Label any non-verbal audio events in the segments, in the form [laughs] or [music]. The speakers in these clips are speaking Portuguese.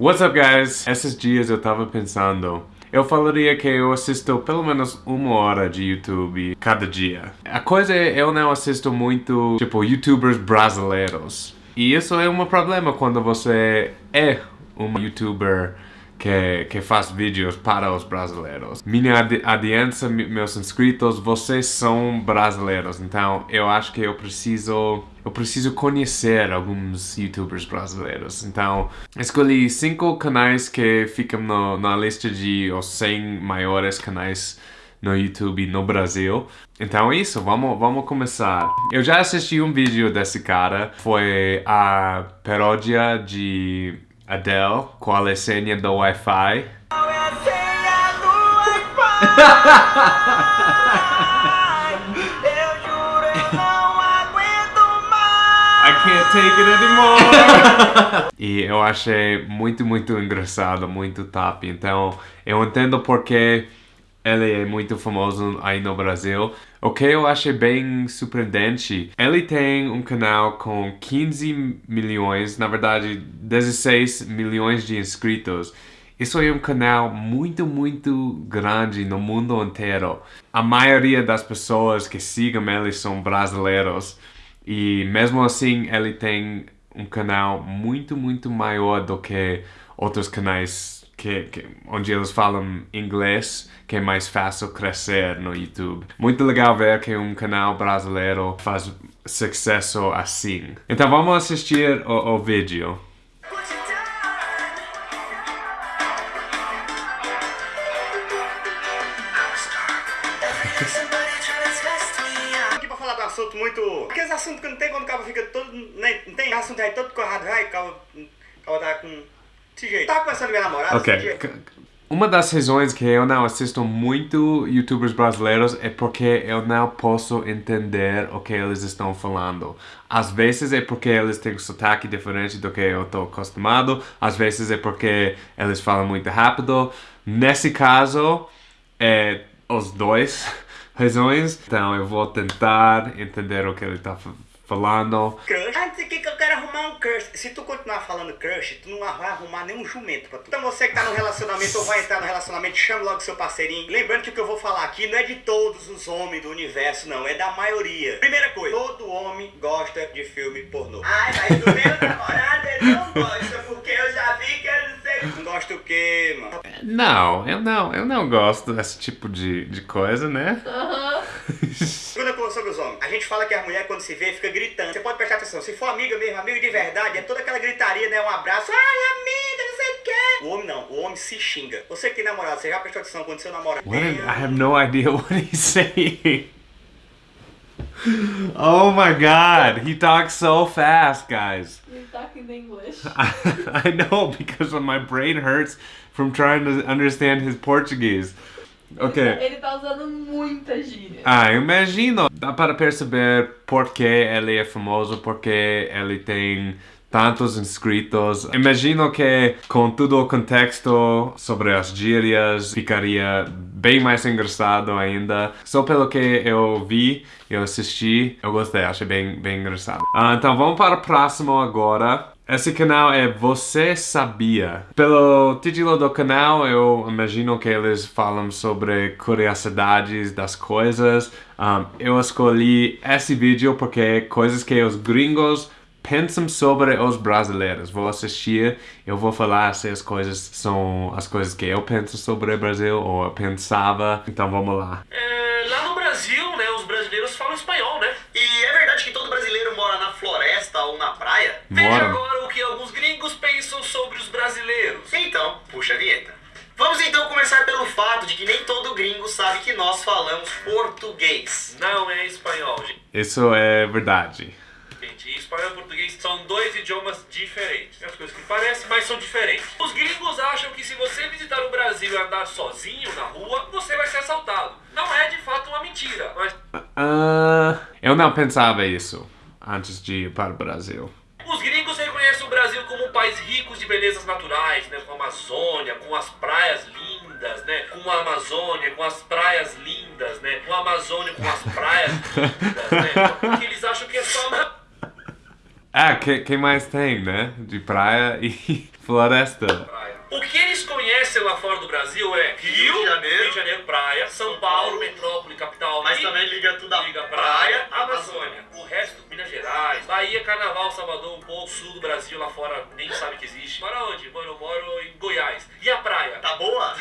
What's up guys? Esses dias eu tava pensando eu falaria que eu assisto pelo menos uma hora de YouTube cada dia. A coisa é, eu não assisto muito, tipo, youtubers brasileiros. E isso é um problema quando você é um youtuber que, que faz vídeos para os brasileiros. Minha audiência, meus inscritos, vocês são brasileiros, então eu acho que eu preciso eu preciso conhecer alguns youtubers brasileiros. Então, escolhi cinco canais que ficam no, na lista de os 100 maiores canais no YouTube no Brasil. Então é isso, vamos, vamos começar. Eu já assisti um vídeo desse cara, foi a paródia de Adele, é a senha do Wi-Fi? Qual é a senha do Wi-Fi? [laughs] can't take it anymore. [laughs] e eu achei muito, muito engraçado, muito top. Então, eu entendo porque ele é muito famoso aí no Brasil. O que eu achei bem surpreendente, ele tem um canal com 15 milhões, na verdade 16 milhões de inscritos. Isso é um canal muito, muito grande no mundo inteiro. A maioria das pessoas que sigam ele são brasileiros. E mesmo assim, ele tem um canal muito, muito maior do que outros canais que, que, onde eles falam inglês, que é mais fácil crescer no YouTube. Muito legal ver que um canal brasileiro faz sucesso assim. Então vamos assistir o, o vídeo. Assuntos que não tem quando o cabo fica todo... Né, não tem assunto aí todo corrado, vai, o cabo, tá com desse jeito. Tava começando minha namorada Ok. Uma das razões que eu não assisto muito youtubers brasileiros é porque eu não posso entender o que eles estão falando. Às vezes é porque eles têm um sotaque diferente do que eu estou acostumado, às vezes é porque eles falam muito rápido. Nesse caso, é os dois razões. Então eu vou tentar entender o que ele está falando. Crush. Ah, dizer que eu quero arrumar um crush. Se tu continuar falando crush, tu não vai arrumar nenhum jumento pra tu. Então você que tá no relacionamento ou vai entrar no relacionamento, chame logo seu parceirinho. Lembrando que o que eu vou falar aqui não é de todos os homens do universo, não. É da maioria. Primeira coisa, todo homem gosta de filme pornô. Ai, mas do meu namorado ele não gosta, porque eu já vi que ele não sei. Não gosta o quê, mano? Não, eu não, eu não gosto desse tipo de, de coisa, né? Segunda coisa sobre os homens. A gente fala que a mulher quando se vê fica gritando. Você pode prestar atenção. Se for amiga mesmo, amigo de verdade, é toda aquela gritaria, né? Um abraço. Ai, amiga, não sei o quê. O homem não. O homem se xinga. Você que tem namorado, você já prestou atenção quando seu namorado... What I have no idea [laughs] what he's saying. Oh my god, he talks so fast, guys. You're talking English. I, [laughs] I know because my brain hurts from trying to understand his Portuguese. Ok. Ele tá usando muita gíria. Ah, imagino. Dá para perceber por que ele é famoso, porque ele tem tantos inscritos. Imagino que com todo o contexto sobre as gírias ficaria bem mais engraçado ainda. Só pelo que eu vi, eu assisti, eu gostei, achei bem, bem engraçado. Ah, então vamos para o próximo agora. Esse canal é Você Sabia? Pelo título do canal, eu imagino que eles falam sobre curiosidades das coisas. Um, eu escolhi esse vídeo porque coisas que os gringos pensam sobre os brasileiros. Vou assistir, eu vou falar se as coisas são as coisas que eu penso sobre o Brasil ou eu pensava. Então vamos lá. É, lá no Brasil, né, os brasileiros falam espanhol, né? E é verdade que todo brasileiro mora na floresta ou na praia? Veja agora sobre os brasileiros. Então, puxa a vinheta. Vamos então começar pelo fato de que nem todo gringo sabe que nós falamos português. Não é espanhol, gente. Isso é verdade. Gente, espanhol e português são dois idiomas diferentes. As coisas que parecem, mas são diferentes. Os gringos acham que se você visitar o Brasil e andar sozinho na rua, você vai ser assaltado. Não é de fato uma mentira, mas... Uh, eu não pensava isso antes de ir para o Brasil. Os gringos reconhecem o Brasil como um país rico de belezas naturais, né? Com a Amazônia, com as praias lindas, né? Com a Amazônia, com as praias lindas, né? Com a Amazônia, com as praias lindas, né? [laughs] Porque eles acham que é só... Ah, que, que mais tem, né? De praia e [laughs] Floresta. O que eles conhecem lá fora do Brasil é Rio, Rio de Janeiro, Rio de Janeiro praia, São Paulo, metrópole, capital. Mas também liga tudo a liga praia, praia Amazônia. O resto, Minas Gerais, Bahia, Carnaval, Salvador, um pouco sul do Brasil, lá fora nem sabe que existe. Mora onde? Mano, eu moro em Goiás. E a praia? Tá boa?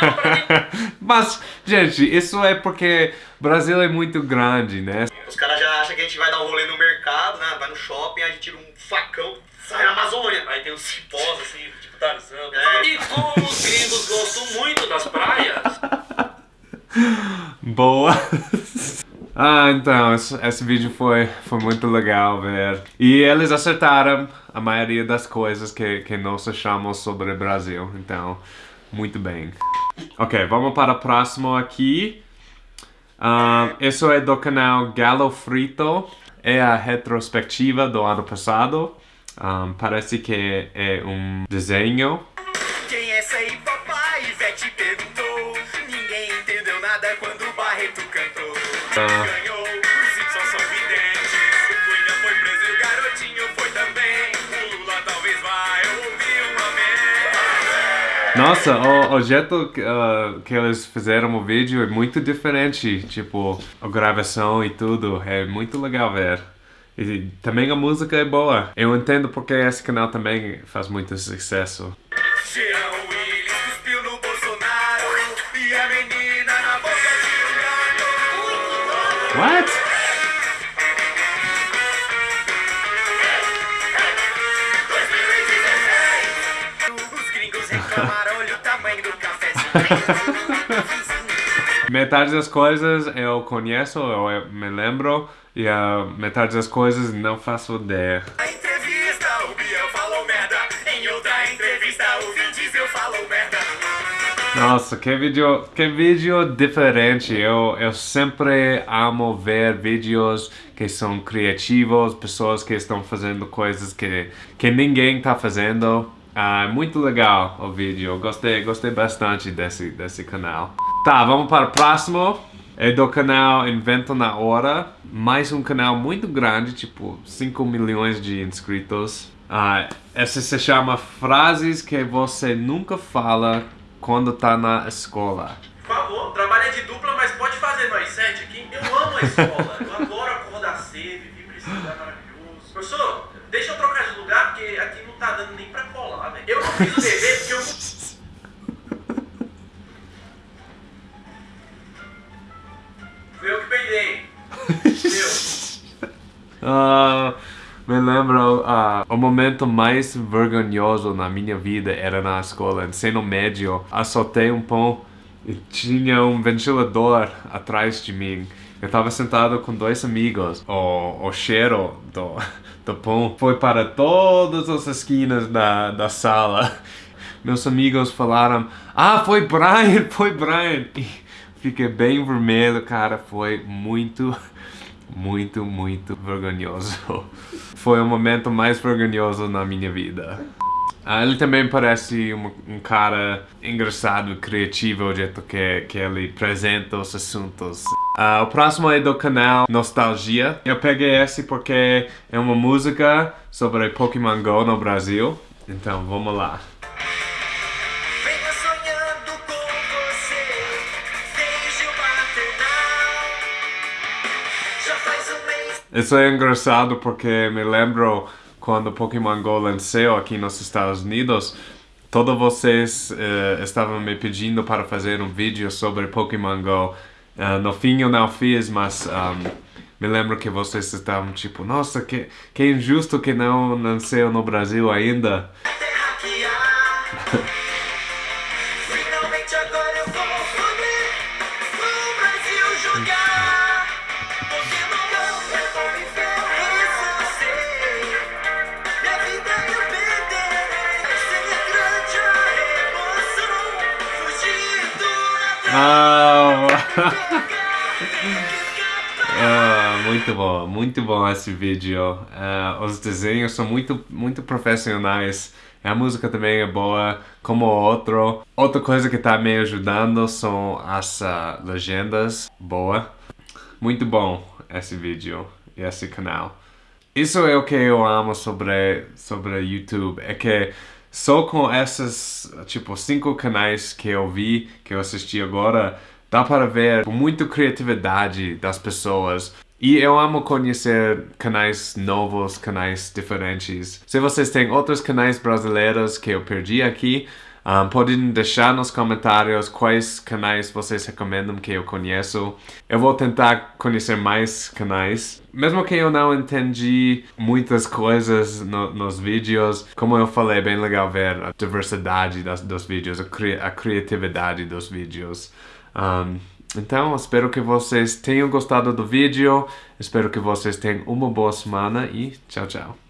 É uma praia [laughs] Mas, gente, isso é porque o Brasil é muito grande, né? Os caras já acham que a gente vai dar um rolê no mercado, né? Vai no shopping, a gente tira um facão, sai na Amazônia. Aí tem uns cipós assim, tipo Tarzan. É. E como os gringos gostam muito das praias. Boa! [laughs] Ah, então, esse, esse, vídeo foi, foi muito legal ver. E eles acertaram a maioria das coisas que, que nós achamos sobre o Brasil. Então, muito bem. Ok, vamos para o próximo aqui. Uh, isso é do canal Galo Frito. É a retrospectiva do ano passado. Um, parece que é um desenho. Quem é essa aí, papai? Ivete perguntou. Ninguém entendeu nada quando o Barreto cantou. Uh, Nossa, o, o jeito uh, que eles fizeram o vídeo é muito diferente. Tipo, a gravação e tudo. É muito legal ver. E também a música é boa. Eu entendo porque esse canal também faz muito sucesso. Jean gringos reclamaram, olha o tamanho do cafezinho. Metade das coisas eu conheço, eu me lembro, e a metade das coisas não faço ideia. Na entrevista, o Biel falou merda. Em outra entrevista, o Vin Diesel falou merda. Nossa, que vídeo, que vídeo diferente. Eu, eu sempre amo ver vídeos que são criativos, pessoas que estão fazendo coisas que, que ninguém está fazendo. Ah, muito legal o vídeo, gostei, gostei bastante desse, desse canal. Tá, vamos para o próximo. É do canal Invento na Hora. Mais um canal muito grande, tipo 5 milhões de inscritos. Uh, esse se chama Frases que você nunca fala quando tá na escola. Por favor, trabalha de dupla, mas pode fazer nós sete aqui. Eu amo a escola, [laughs] eu adoro acordar cedo, vir pra esse lugar maravilhoso. Professor, deixa eu trocar de lugar, porque aqui não tá dando nem pra colar, velho. Eu não fiz o dever porque eu Fui eu que peidei. uh, me lembro, uh, o momento mais vergonhoso na minha vida era na escola, ensino médio. Assaltei um pão e tinha um ventilador atrás de mim. Eu estava sentado com dois amigos. O, o cheiro do, [laughs] do pão foi para todas as esquinas da, da sala. [laughs] Meus amigos falaram, ah, foi Brian, [laughs] foi Brian. E fiquei bem vermelho, cara. Foi muito, muito, muito vergonhoso. Foi o momento mais vergonhoso na minha vida. Ah, ele também parece um, um, cara engraçado, criativo, o jeito que, que ele apresenta os assuntos. Ah, o próximo é do canal Nostalgia. Eu peguei esse porque é uma música sobre Pokémon GO no Brasil. Então, vamos lá. Isso é engraçado porque me lembro quando Pokémon GO lançou aqui nos Estados Unidos, todos vocês uh, estavam me pedindo para fazer um vídeo sobre Pokémon GO. Uh, no fim eu não fiz, mas um, me lembro que vocês estavam tipo, nossa, que, que injusto que não nasceu no Brasil ainda. [laughs] Ah, [laughs] ah, muito bom, muito bom esse vídeo. Uh, os desenhos são muito, muito profissionais. A música também é boa, como outro. Outra coisa que está me ajudando são as uh, legendas. Boa. Muito bom esse vídeo e esse canal. Isso é o que eu amo sobre, sobre YouTube. É que só com essas, tipo, cinco canais que eu vi, que eu assisti agora, dá para ver muita criatividade das pessoas. E eu amo conhecer canais novos, canais diferentes. Se vocês têm outros canais brasileiros que eu perdi aqui, um, podem deixar nos comentários quais canais vocês recomendam que eu conheço. Eu vou tentar conhecer mais canais. Mesmo que eu não entendi muitas coisas no, nos vídeos, como eu falei, é bem legal ver a diversidade das, dos vídeos, a, cri a criatividade dos vídeos. Um, então, espero que vocês tenham gostado do vídeo. Espero que vocês tenham uma boa semana e tchau, tchau.